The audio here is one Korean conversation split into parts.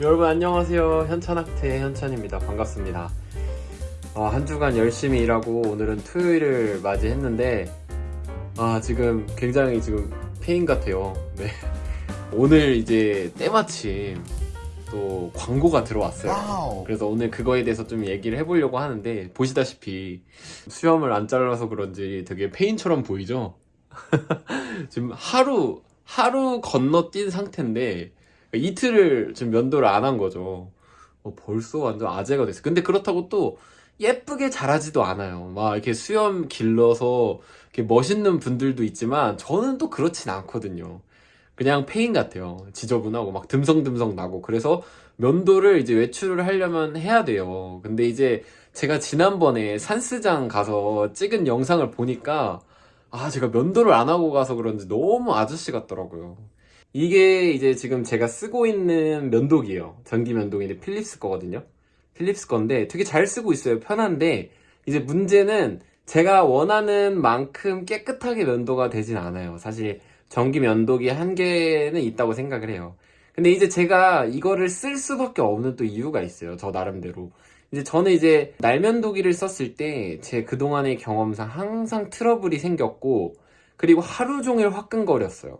여러분 안녕하세요. 현찬학태의 현찬입니다. 반갑습니다. 아, 한 주간 열심히 일하고 오늘은 토요일을 맞이했는데 아 지금 굉장히 지금 폐인 같아요. 네. 오늘 이제 때마침 또 광고가 들어왔어요. 와우. 그래서 오늘 그거에 대해서 좀 얘기를 해보려고 하는데 보시다시피 수염을 안 잘라서 그런지 되게 폐인처럼 보이죠? 지금 하루 하루 건너뛴 상태인데 이틀을 지금 면도를 안 한 거죠. 어, 벌써 완전 아재가 됐어요. 근데 그렇다고 또 예쁘게 자라지도 않아요. 막 이렇게 수염 길러서 이렇게 멋있는 분들도 있지만 저는 또 그렇진 않거든요. 그냥 페인 같아요. 지저분하고 막 듬성듬성 나고 그래서 면도를 이제 외출을 하려면 해야 돼요. 근데 이제 제가 지난번에 산스장 가서 찍은 영상을 보니까 아 제가 면도를 안 하고 가서 그런지 너무 아저씨 같더라고요. 이게 이제 지금 제가 쓰고 있는 면도기예요. 전기 면도기인데 필립스 거거든요. 필립스 건데 되게 잘 쓰고 있어요. 편한데 이제 문제는 제가 원하는 만큼 깨끗하게 면도가 되진 않아요. 사실 전기 면도기 한 개는 있다고 생각을 해요. 근데 이제 제가 이거를 쓸 수밖에 없는 또 이유가 있어요. 저 나름대로. 이제 저는 이제 날면도기를 썼을 때 제 그동안의 경험상 항상 트러블이 생겼고 그리고 하루 종일 화끈거렸어요.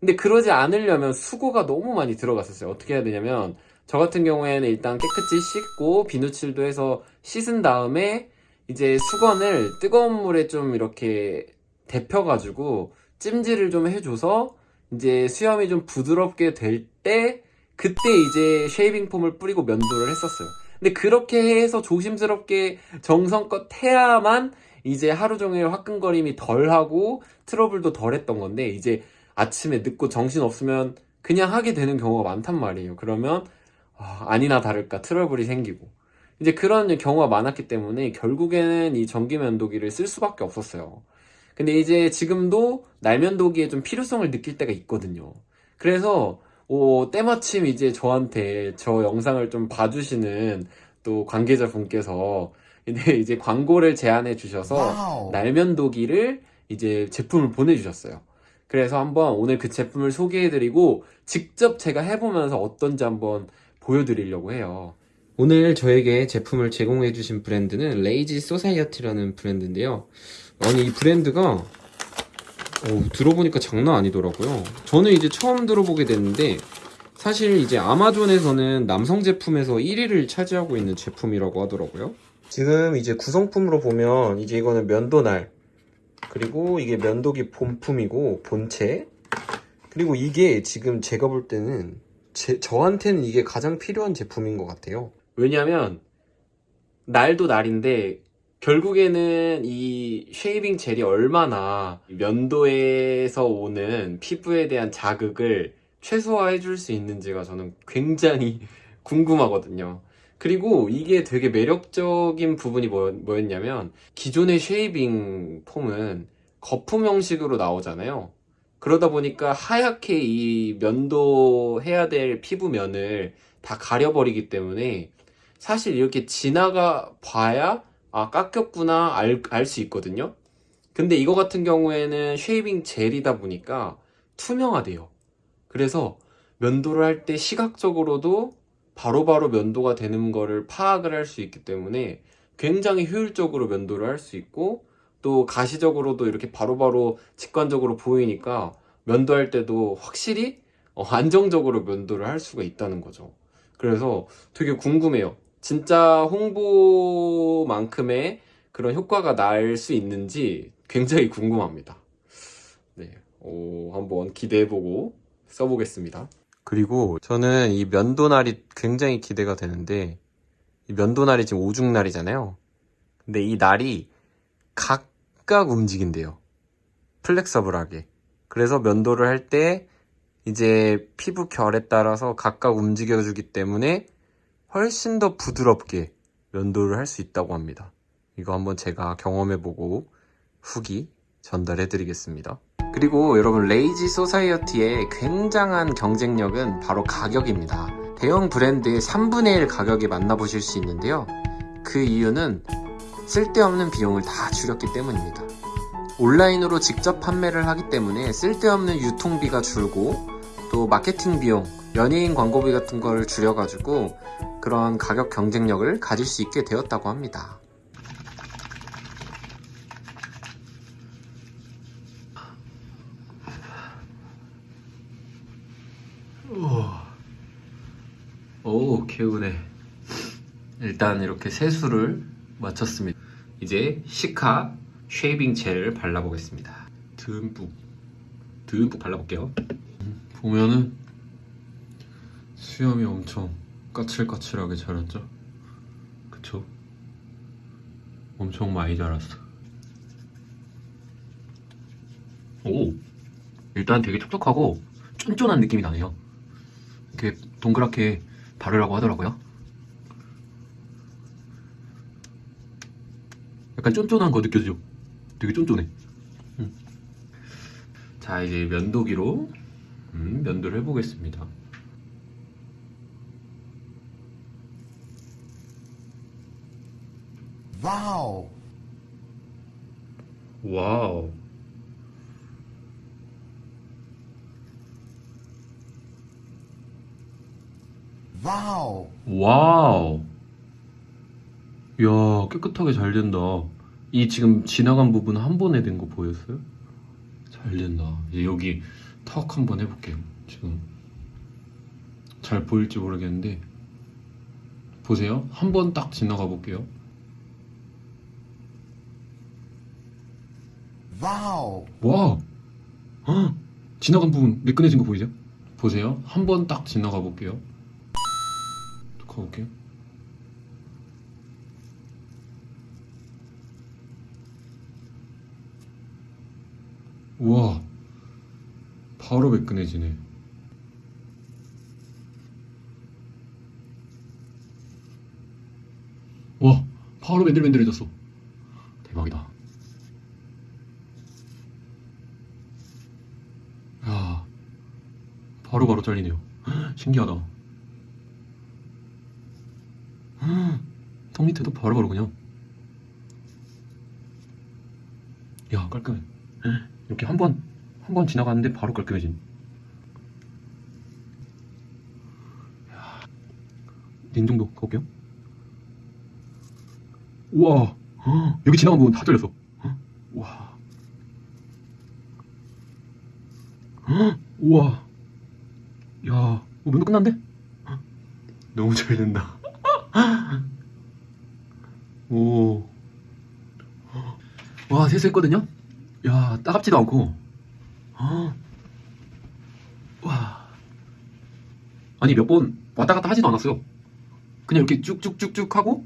근데 그러지 않으려면 수고가 너무 많이 들어갔었어요. 어떻게 해야 되냐면 저 같은 경우에는 일단 깨끗이 씻고 비누칠도 해서 씻은 다음에 이제 수건을 뜨거운 물에 좀 이렇게 데펴가지고 찜질을 좀 해줘서 이제 수염이 좀 부드럽게 될 때 그때 이제 shaving foam을 뿌리고 면도를 했었어요. 근데 그렇게 해서 조심스럽게 정성껏 해야만 이제 하루 종일 화끈거림이 덜하고 트러블도 덜 했던 건데 이제 아침에 늦고 정신 없으면 그냥 하게 되는 경우가 많단 말이에요. 그러면 아, 아니나 다를까 트러블이 생기고 이제 그런 경우가 많았기 때문에 결국에는 이 전기 면도기를 쓸 수밖에 없었어요. 근데 이제 지금도 날면도기에 좀 필요성을 느낄 때가 있거든요. 그래서 오, 때마침 이제 저한테 저 영상을 좀 봐주시는 또 관계자분께서 이제 광고를 제안해 주셔서. 날면도기를 이제 제품을 보내주셨어요. 그래서 한번 오늘 그 제품을 소개해드리고 직접 제가 해보면서 어떤지 한번 보여드리려고 해요. 오늘 저에게 제품을 제공해주신 브랜드는 Lazy Society라는 브랜드인데요. 아니 이 브랜드가 어, 들어보니까 장난 아니더라고요. 저는 이제 처음 들어보게 됐는데 사실 이제 아마존에서는 남성 제품에서 1위를 차지하고 있는 제품이라고 하더라고요. 지금 이제 구성품으로 보면 이제 이거는 면도날 그리고 이게 면도기 본품이고 본체 그리고 이게 지금 제가 볼 때는 제, 저한테는 이게 가장 필요한 제품인 것 같아요. 왜냐면 날도 날인데 결국에는 이 shaving 젤이 얼마나 면도에서 오는 피부에 대한 자극을 최소화해 줄 수 있는지가 저는 굉장히 궁금하거든요. 그리고 이게 되게 매력적인 부분이 뭐, 뭐였냐면 기존의 shaving foam은 거품 형식으로 나오잖아요. 그러다 보니까 하얗게 이 면도 해야 될 피부면을 다 가려버리기 때문에 사실 이렇게 지나가 봐야 아 깎였구나 알 수 있거든요 근데 이거 같은 경우에는 shaving 젤이다 보니까 투명하대요 그래서 면도를 할 때 시각적으로도 바로 바로 면도가 되는 거를 파악을 할 수 있기 때문에 굉장히 효율적으로 면도를 할 수 있고 또 가시적으로도 이렇게 바로바로 직관적으로 보이니까 면도할 때도 확실히 어, 안정적으로 면도를 할 수가 있다는 거죠 그래서 되게 궁금해요 진짜 홍보만큼의 그런 효과가 날 수 있는지 굉장히 궁금합니다. 네, 오, 한번 기대해보고 써보겠습니다. 그리고 저는 이 면도날이 굉장히 기대가 되는데 이 면도날이 지금 오죽날이잖아요. 근데 이 날이 각각 움직인대요. 플렉서블하게. 그래서 면도를 할 때 이제 피부 결에 따라서 각각 움직여주기 때문에 훨씬 더 부드럽게 면도를 할 수 있다고 합니다. 이거 한번 제가 경험해보고 후기 전달해드리겠습니다. 그리고 여러분 레이지 소사이어티의 굉장한 경쟁력은 바로 가격입니다. 대형 브랜드의 3분의 1 가격에 만나보실 수 있는데요. 그 이유는 쓸데없는 비용을 다 줄였기 때문입니다. 온라인으로 직접 판매를 하기 때문에 쓸데없는 유통비가 줄고 또 마케팅 비용 연예인 광고비 같은 걸 줄여가지고 그런 가격 경쟁력을 가질 수 있게 되었다고 합니다. 오, 개운해. 일단 이렇게 세수를 마쳤습니다. 이제 시카 쉐이빙 젤을 발라보겠습니다. 듬뿍, 듬뿍 발라볼게요. 보면은 수염이 엄청 까칠까칠하게 자랐죠? 그쵸? 엄청 많이 자랐어. 오! 일단 되게 촉촉하고 쫀쫀한 느낌이 나네요. 이렇게 동그랗게 바르라고 하더라고요. 약간 쫀쫀한 거 느껴지죠? 되게 쫀쫀해. 음. 자, 이제 면도기로 음, 면도를 해보겠습니다. 와우. 와우. 와우. 와우. 야, 깨끗하게 잘 된다. 이 지금 지나간 부분 한 번에 된 거 보였어요? 잘 된다. 이제 여기 턱 한 번 해볼게요. 지금 잘 보일지 모르겠는데 보세요. 한 번 딱 지나가 볼게요. 와우. 와, 헉! 지나간 부분 매끈해진 거 보이죠? 보세요. 한 번 딱 지나가 볼게요. 또 가볼게요. 우와, 바로 매끈해지네. 와, 바로 맨들맨들해졌어. 대박이다. 야, 바로바로 잘리네요. 헉, 신기하다. 헉, 턱 밑에도 바로 바로 그냥. 야, 깔끔해. 헉, 이렇게 한 번, 한 번 지나갔는데 바로 깔끔해진. 야, 냉정도 가볼게요. 우와, 헉, 여기 지나간 부분 다 잘렸어. 헉, 와. 헉, 우와. 야, 어, 면도 끝났는데? 헉, 너무 잘 된다. 오. 와, 세수했거든요? 야, 따갑지도 않고. 헉. 와. 아니, 몇 번 왔다 갔다 하지도 않았어요. 그냥 이렇게 쭉쭉쭉쭉 하고,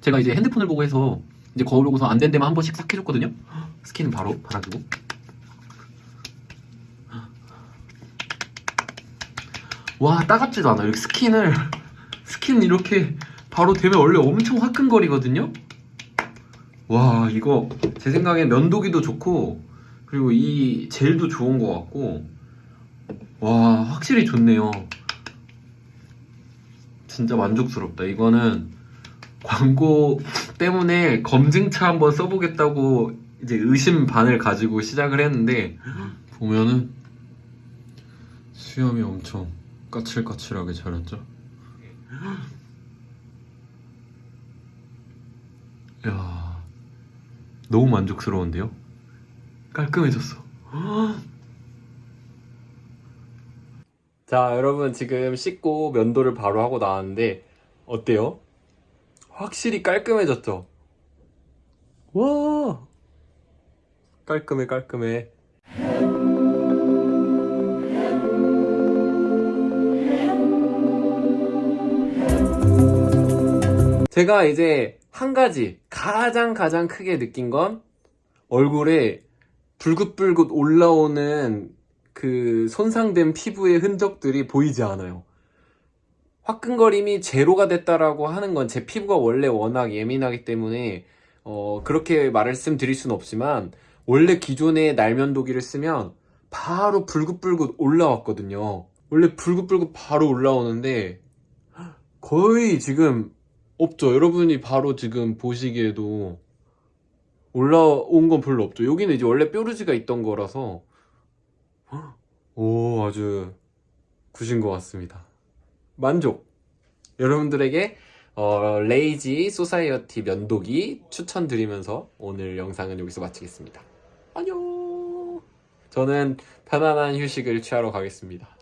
제가 이제 핸드폰을 보고 해서, 이제 거울 보고서 안 된 데만 한 번씩 싹 해줬거든요? 스킨 바로 발라주고. 와 따갑지도 않아 이렇게 스킨을 스킨 이렇게 바로 되면 원래 엄청 화끈거리거든요? 와 이거 제 생각에 면도기도 좋고 그리고 이 젤도 좋은 것 같고 와 확실히 좋네요. 진짜 만족스럽다. 이거는 광고 때문에 검증차 한번 써보겠다고 이제 의심 반을 가지고 시작을 했는데 보면은 수염이 엄청 까칠까칠하게 자랐죠? 야 너무 만족스러운데요? 깔끔해졌어. 자, 여러분 지금 씻고 면도를 바로 하고 나왔는데 어때요? 확실히 깔끔해졌죠? 와! 깔끔해, 깔끔해. 제가 이제 한 가지 가장 가장 크게 느낀 건 얼굴에 불긋불긋 올라오는 그 손상된 피부의 흔적들이 보이지 않아요. 화끈거림이 제로가 됐다라고 하는 건 제 피부가 원래 워낙 예민하기 때문에 어 그렇게 말씀드릴 수는 없지만 원래 기존의 날면도기를 쓰면 바로 불긋불긋 올라왔거든요. 원래 불긋불긋 바로 올라오는데 거의 지금 없죠. 여러분이 바로 지금 보시기에도 올라온 건 별로 없죠. 여기는 이제 원래 뾰루지가 있던 거라서 오 아주 good인 것 같습니다. 만족! 여러분들에게 어, Lazy Society 면도기 추천드리면서 오늘 영상은 여기서 마치겠습니다. 안녕! 저는 편안한 휴식을 취하러 가겠습니다.